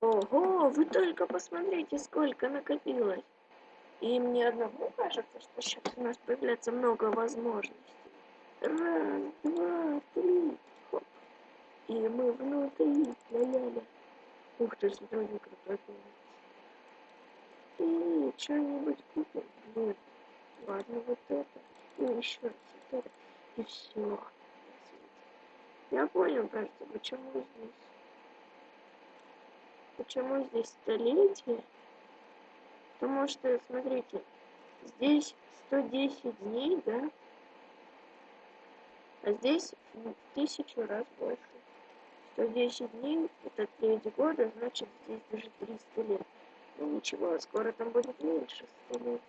Ого, вы только посмотрите, сколько накопилось. И мне одному кажется, что сейчас у нас появляется много возможностей. Раз, два, три. Хоп. И мы внутри. Ля-ля-ля. Ух ты, смотри, крутой И что-нибудь купим? Блин. Ладно, вот это. И еще раз вот это. И все. Я понял, кажется, почему здесь. Почему здесь столетие? Потому что, смотрите, здесь 110 дней, да? А здесь в тысячу раз больше. 110 дней это 9 года, значит здесь даже 300 лет. Ну ничего, скоро там будет меньше столетий.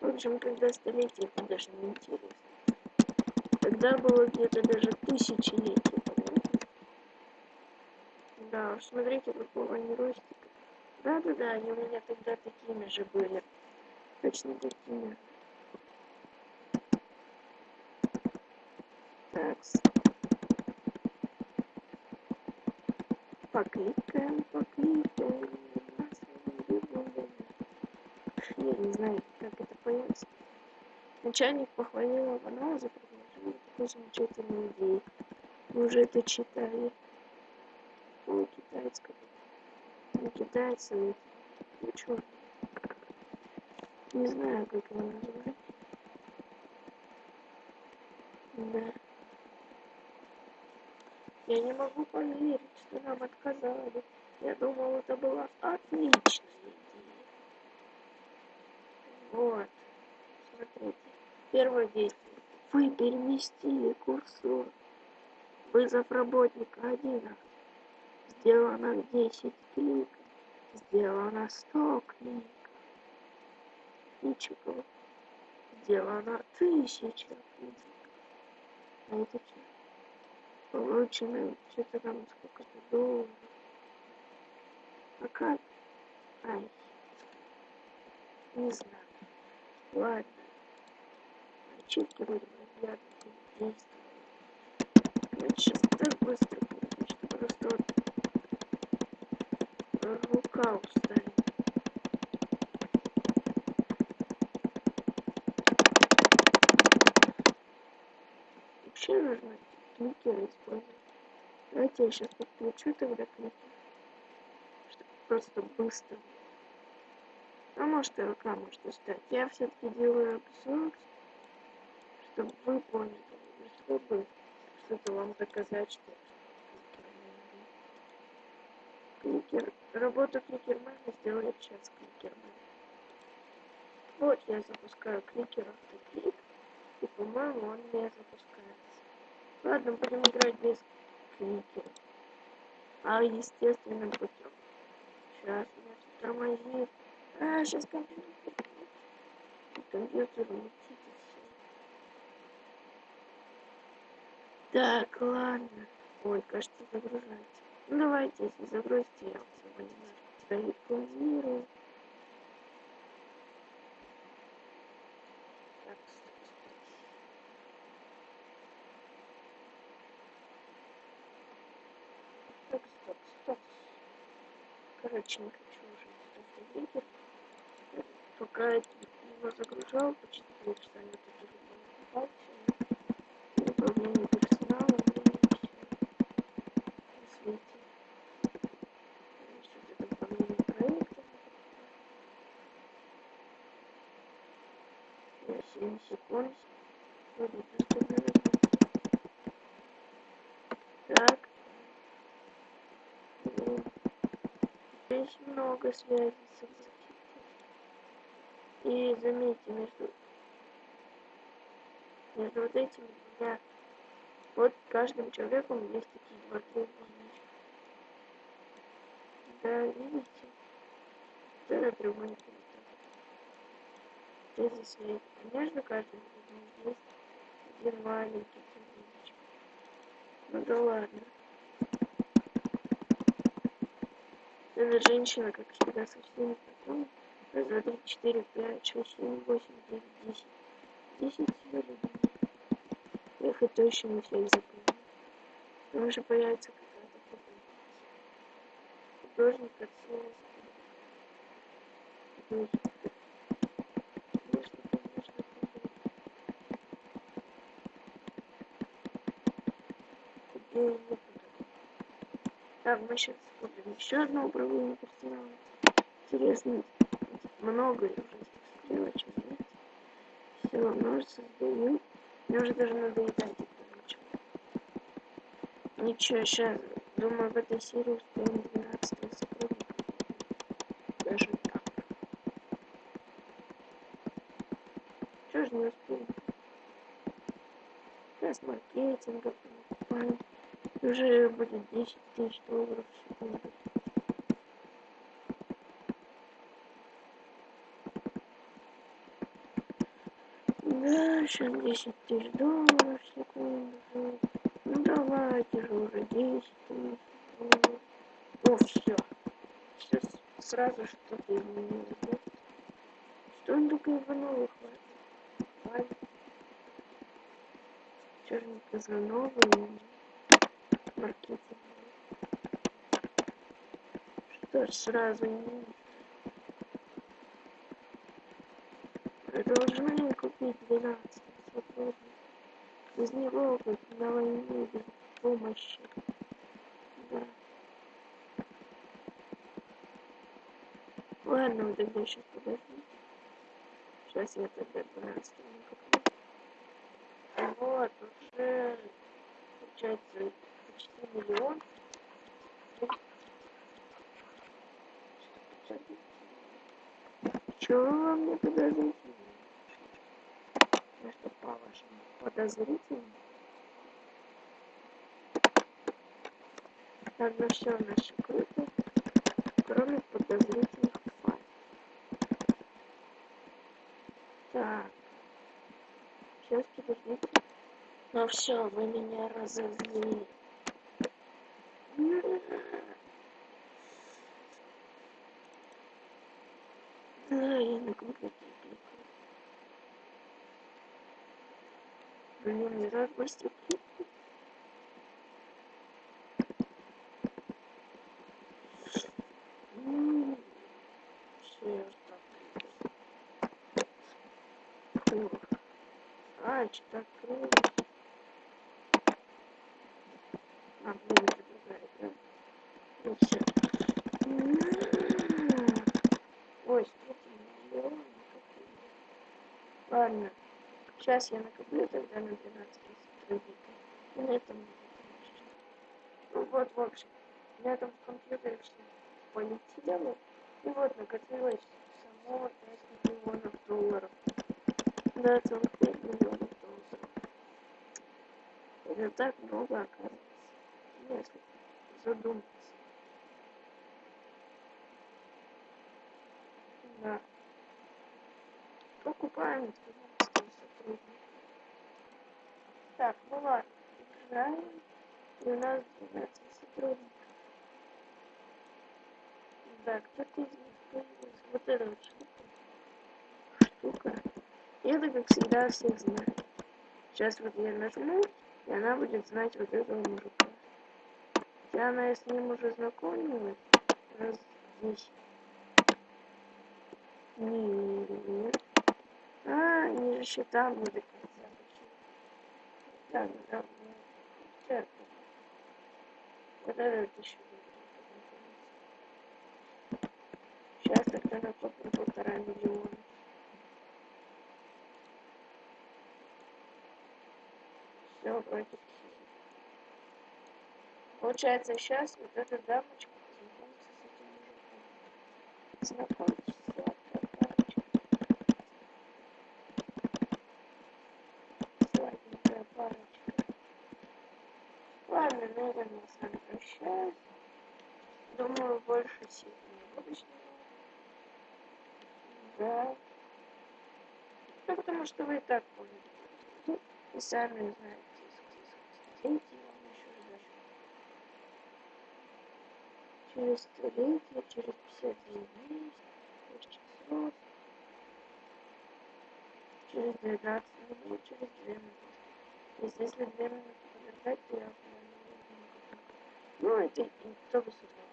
В общем, когда столетие, это даже не интересно. Тогда было где-то даже тысячелетие, понимаете? Да, смотрите, какого они ростика. Да-да-да, они у меня тогда такими же были. Точно такими. Так. Покликаем, покликаем. Я не знаю, как это поется. Начальник похвалил Иванова за предложение такой замечательной идеи. Мы уже это читали. О, китайского. Китайцы, ну чё? Не знаю, как его называть. Да. Я не могу поверить, что нам отказали. Я думал, это была отличная идея. Вот. Смотрите. Первое действие. Вы переместили курсор. Вызов работника 1. Сделано 10 кликов. Сделано 100 кликов. Ничего. Сделано 1000 кликов. А это что? Получено что-то там сколько-то долларов. А как? Ай. Не знаю. Ладно. Будем разглядывать действия. Короче, сейчас так быстро будет, что просто вот рука устанет. Вообще нужно кликеры использовать. Давайте я сейчас подключу тогда кликер. Чтобы просто быстро. А может и рука может устать. Я все-таки делаю обзор, чтобы вы поняли, чтобы что-то вам доказать, что кликер, работу кликермена сделали сейчас кликермен. Вот я запускаю кликер автоклик, и по-моему он не запускается. Ладно, будем играть без кликера. А естественным путем. Сейчас меня тут тормозит. А, сейчас компьютер. Компьютер летит. Так, ладно. Ой, кажется, загружается. Давайте, если загрузите, я вас его немножко перепланирую. Так, стоп, стоп. Так, стоп, стоп. Короче, не хочу уже этот видео. Пока я его загружал, почти полчаса я тут уже не попался. Управление персоналом, и все. На свете. Что-то там по моим проектам. Я 7 секунд. Так. Ну, Здесь много связей. И заметьте, между, между вот этими двумя, вот каждым человеком есть такие два треугольничка. Да, видите? Вот это треугольник А между каждым из них есть один маленький треугольничек. Ну да ладно. Эта женщина, как всегда, со всеми потом. Раз, два, три, четыре, пять, шесть, семь, восемь, девять, десять. Десять всего людей. Я их и точно не всех запомню. Там уже появится какая-то художник отцовский. Конечно, конечно, художник. Где я буду? Так, мы сейчас купим еще одно управление персоналом. Интересно, много этих стрелочек, знаете? Все, множество сдаю. Мне уже даже надоедать это начало. Ничего, сейчас, думаю, в этой серии успеем 12 сотрудника. Даже так. Чего же не успеем? Сейчас маркетинга покупаем. Уже будет 10 тысяч долларов в секунду. Да, сейчас 10 тысяч долларов в секунду. Ну давайте же уже 10 тысяч долларов. О, все. Сейчас сразу что-то изменилось. да? Что он только Иванова хватит? Же не Казанова и Что ж сразу не Должны купить 12 сотрудников. Без него быть на войне без помощи. Да. Ладно, вот тогда сейчас подожди. Сейчас я тогда 12 накоплю. Вот, уже получается почти миллион. Чего вы мне подозрительно? Я что, по-вашему, подозрительно? Ладно, все наше круто, кроме подозрительных файлов. Так. Сейчас, подождите. Ну все, вы меня разозлили. Компьютере кликаю. Блин, не так быстро кликаю. М, Всё, я так кликаю. Фух. А, что-то открылось. А, блин, это другая игра. Ну всё. М, Ой, смотрите, миллион накопили. Ладно, сейчас я накоплю тогда на 12 сотрудников. И на этом буду кончить. Ну вот, в общем, там в компьютере все полетело. И вот накопилось само 5 миллионов долларов. Да, целых 5 миллионов долларов. Это так много, оказывается, если задуматься. Да. Покупаем 12 сотрудников. Так, ну ладно, играем. И у нас 12 сотрудников. Да, кто-то из них появился. Вот эта вот штука. Штука. И это, как всегда, всех знает. Сейчас вот я нажму, и она будет знать вот этого мужика. Хотя она с ним уже знакомилась раз 10. Нет. Еще там не до конца вообще. Так, да, так. Вот это еще Сейчас тогда накоплю полтора миллиона. Все, вроде. Получается, сейчас вот эта дамочка познакомится с этим мужиком. Знакомьтесь, на с вами прощаюсь. Думаю, больше серий не буду. Да. Ну, потому что вы и так поняли. Ну, и сами знаете, сколько вам еще ждать. Через столетие, через 52 дней, 6 часов, через 12 минут, через 2 минуты. Если 2 минуты подождать, то я прям не буду никак. Ну, это и кто бы сюда